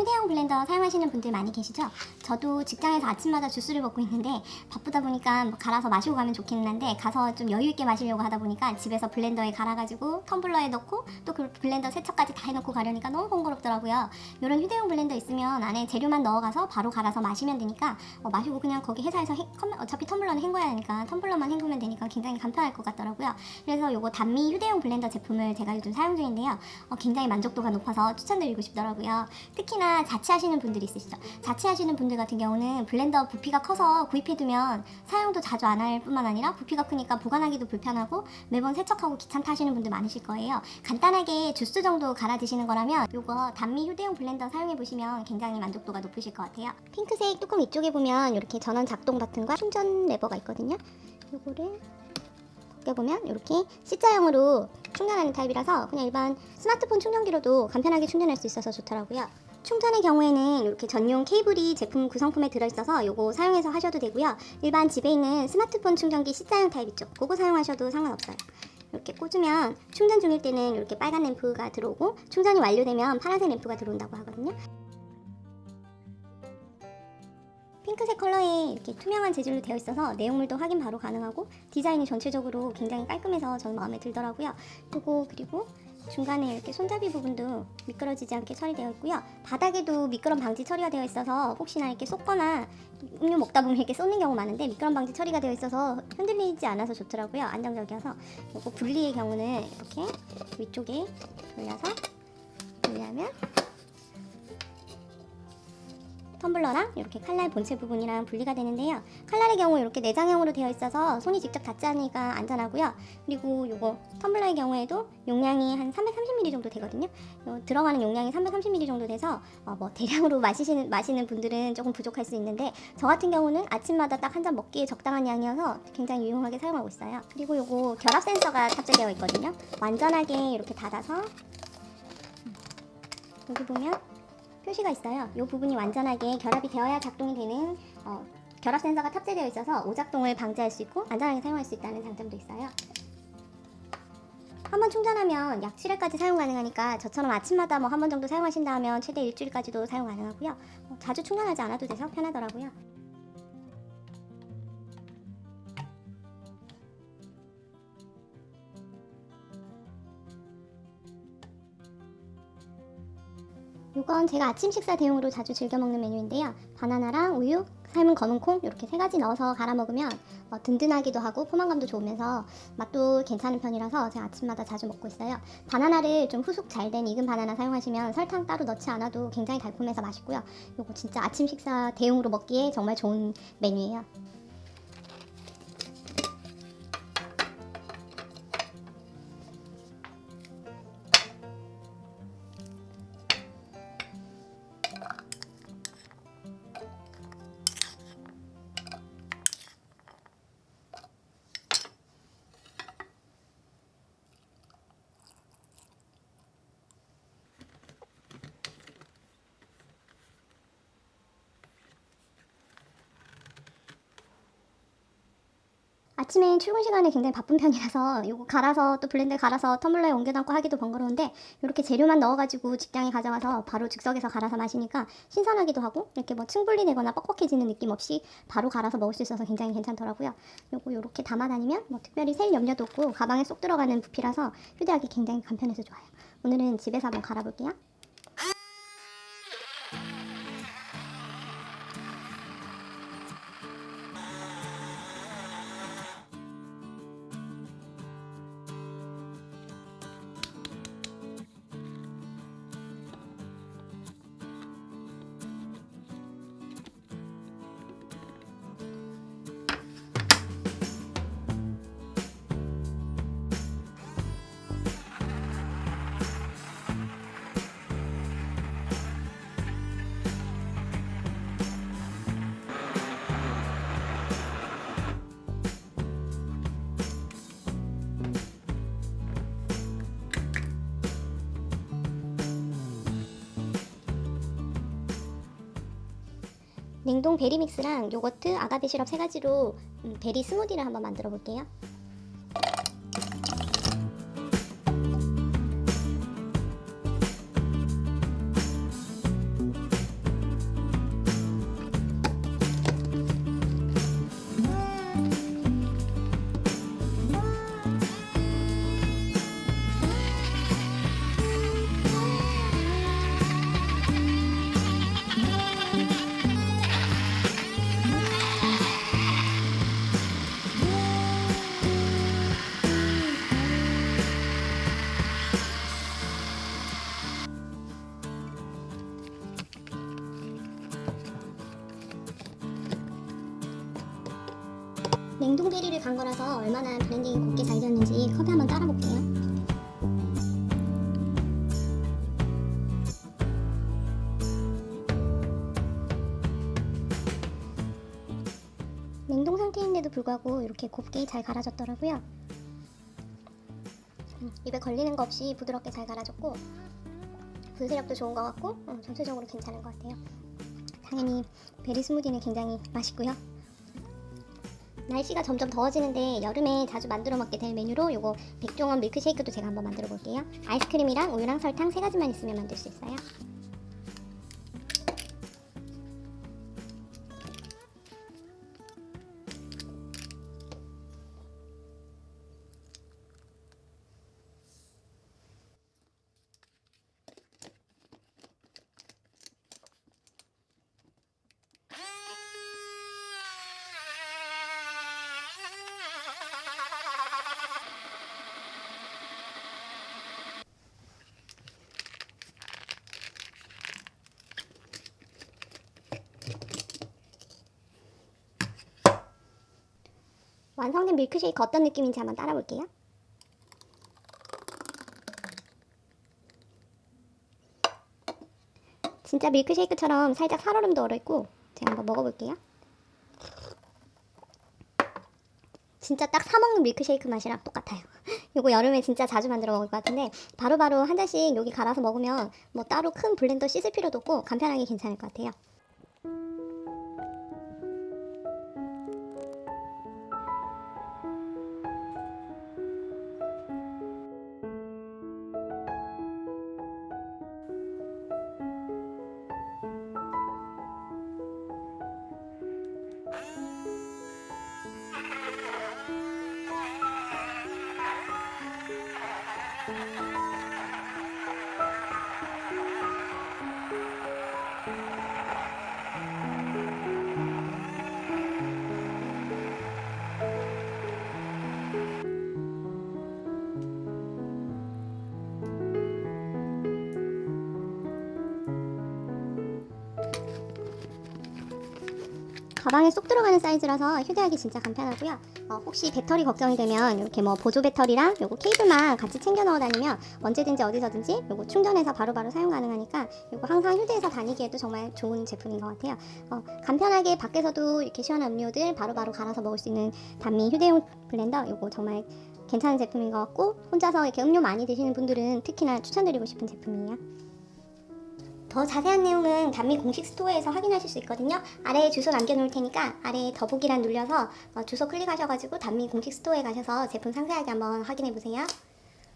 휴대용 블렌더 사용하시는 분들 많이 계시죠? 저도 직장에서 아침마다 주스를 먹고 있는데 바쁘다 보니까 뭐 갈아서 마시고 가면 좋기는 한데 가서 좀 여유 있게 마시려고 하다 보니까 집에서 블렌더에 갈아가지고 텀블러에 넣고 또 그 블렌더 세척까지 다 해놓고 가려니까 너무 번거롭더라고요. 이런 휴대용 블렌더 있으면 안에 재료만 넣어가서 바로 갈아서 마시면 되니까 어, 마시고 그냥 거기 회사에서 해- 컴- 어차피 텀블러는 헹궈야 하니까 텀블러만 헹구면 되니까 굉장히 간편할 것 같더라고요. 그래서 요거 단미 휴대용 블렌더 제품을 제가 요즘 사용 중인데요. 어, 굉장히 만족도가 높아서 추천드리고 싶더라고요. 특히나 자취하시는 분들이 있으시죠. 자취하시는 분들 같은 경우는 블렌더 부피가 커서 구입해두면 사용도 자주 안 할 뿐만 아니라 부피가 크니까 보관하기도 불편하고 매번 세척하고 귀찮다 하시는 분들 많으실 거예요. 간단하게 주스 정도 갈아 드시는 거라면 요거 단미 휴대용 블렌더 사용해 보시면 굉장히 만족도가 높으실 것 같아요. 핑크색 뚜껑 위쪽에 보면 이렇게 전원 작동 버튼과 충전 레버가 있거든요. 요거를 보면 이렇게 C자형으로 충전하는 타입이라서 그냥 일반 스마트폰 충전기로도 간편하게 충전할 수 있어서 좋더라고요. 충전의 경우에는 이렇게 전용 케이블이 제품 구성품에 들어있어서 요거 사용해서 하셔도 되고요. 일반 집에 있는 스마트폰 충전기 C자형 타입 있죠. 그거 사용하셔도 상관없어요. 이렇게 꽂으면 충전 중일 때는 이렇게 빨간 램프가 들어오고 충전이 완료되면 파란색 램프가 들어온다고 하거든요. 핑크색 컬러에 이렇게 투명한 재질로 되어 있어서 내용물도 확인 바로 가능하고 디자인이 전체적으로 굉장히 깔끔해서 저는 마음에 들더라고요. 그리고 그리고 중간에 이렇게 손잡이 부분도 미끄러지지 않게 처리되어 있고요. 바닥에도 미끄럼 방지 처리가 되어 있어서 혹시나 이렇게 쏟거나 음료 먹다 보면 이렇게 쏟는 경우 많은데 미끄럼 방지 처리가 되어 있어서 흔들리지 않아서 좋더라고요. 안정적이어서 요거 분리의 경우는 이렇게 위쪽에 돌려서 분리하면 텀블러랑 이렇게 칼날 본체 부분이랑 분리가 되는데요. 칼날의 경우 이렇게 내장형으로 되어 있어서 손이 직접 닿지 않으니까 안전하고요. 그리고 요거 텀블러의 경우에도 용량이 한 330ml 정도 되거든요. 요 들어가는 용량이 330ml 정도 돼서 어, 뭐 대량으로 마시는 마시는 분들은 조금 부족할 수 있는데 저 같은 경우는 아침마다 딱 한 잔 먹기에 적당한 양이어서 굉장히 유용하게 사용하고 있어요. 그리고 요거 결합 센서가 탑재되어 있거든요. 완전하게 이렇게 닫아서 음, 여기 보면 표시가 있어요. 이 부분이 완전하게 결합이 되어야 작동이 되는 어, 결합 센서가 탑재되어 있어서 오작동을 방지할 수 있고 안전하게 사용할 수 있다는 장점도 있어요. 한 번 충전하면 약 7회까지 사용 가능하니까 저처럼 아침마다 뭐 한 번 정도 사용하신다 하면 최대 일주일까지도 사용 가능하고요. 어, 자주 충전하지 않아도 돼서 편하더라고요. 이건 제가 아침 식사 대용으로 자주 즐겨 먹는 메뉴인데요. 바나나랑 우유, 삶은 검은 콩 이렇게 세 가지 넣어서 갈아 먹으면 어, 든든하기도 하고 포만감도 좋으면서 맛도 괜찮은 편이라서 제가 아침마다 자주 먹고 있어요. 바나나를 좀 후숙 잘 된 익은 바나나 사용하시면 설탕 따로 넣지 않아도 굉장히 달콤해서 맛있고요. 이거 진짜 아침 식사 대용으로 먹기에 정말 좋은 메뉴예요. 아침에 출근 시간에 굉장히 바쁜 편이라서 이거 갈아서 또 블렌더에 갈아서 텀블러에 옮겨 담고 하기도 번거로운데 이렇게 재료만 넣어가지고 직장에 가져와서 바로 즉석에서 갈아서 마시니까 신선하기도 하고 이렇게 뭐 층분리 되거나 뻑뻑해지는 느낌 없이 바로 갈아서 먹을 수 있어서 굉장히 괜찮더라고요. 요거 요렇게 담아 다니면 뭐 특별히 셀 염려도 없고 가방에 쏙 들어가는 부피라서 휴대하기 굉장히 간편해서 좋아요. 오늘은 집에서 한번 갈아볼게요. 냉동 베리 믹스랑 요거트, 아가베 시럽 세 가지로 음, 베리 스무디를 한번 만들어 볼게요. 냉동 베리를 간 거라서 얼마나 블렌딩이 곱게 잘 되었는지 컵에 한번 따라 볼게요. 냉동 상태인데도 불구하고 이렇게 곱게 잘 갈아졌더라고요. 음, 입에 걸리는 거 없이 부드럽게 잘 갈아졌고 분쇄력도 좋은 것 같고 음, 전체적으로 괜찮은 것 같아요. 당연히 베리 스무디는 굉장히 맛있고요. 날씨가 점점 더워지는데 여름에 자주 만들어 먹게 될 메뉴로 요거 백종원 밀크쉐이크도 제가 한번 만들어 볼게요. 아이스크림이랑 우유랑 설탕 세 가지만 있으면 만들 수 있어요. 완성된 밀크쉐이크 어떤 느낌인지 한번 따라 볼게요. 진짜 밀크쉐이크처럼 살짝 살얼음도 얼어있고 제가 한번 먹어볼게요. 진짜 딱 사먹는 밀크쉐이크 맛이랑 똑같아요. 이거 여름에 진짜 자주 만들어 먹을 것 같은데 바로바로 한 잔씩 여기 갈아서 먹으면 뭐 따로 큰 블렌더 씻을 필요도 없고 간편하게 괜찮을 것 같아요. 가방에 쏙 들어가는 사이즈라서 휴대하기 진짜 간편하고요. 어, 혹시 배터리 걱정이 되면 이렇게 뭐 보조 배터리랑 요거 케이블만 같이 챙겨 넣어 다니면 언제든지 어디서든지 요거 충전해서 바로바로 사용 가능하니까 요거 항상 휴대해서 다니기에도 정말 좋은 제품인 것 같아요. 어, 간편하게 밖에서도 이렇게 시원한 음료들 바로바로 갈아서 먹을 수 있는 단미 휴대용 블렌더 요거 정말 괜찮은 제품인 것 같고 혼자서 이렇게 음료 많이 드시는 분들은 특히나 추천드리고 싶은 제품이에요. 더 자세한 내용은 단미 공식 스토어에서 확인하실 수 있거든요. 아래에 주소 남겨놓을 테니까 아래에 더보기란 눌려서 어, 주소 클릭하셔가지고 단미 공식 스토어에 가셔서 제품 상세하게 한번 확인해 보세요.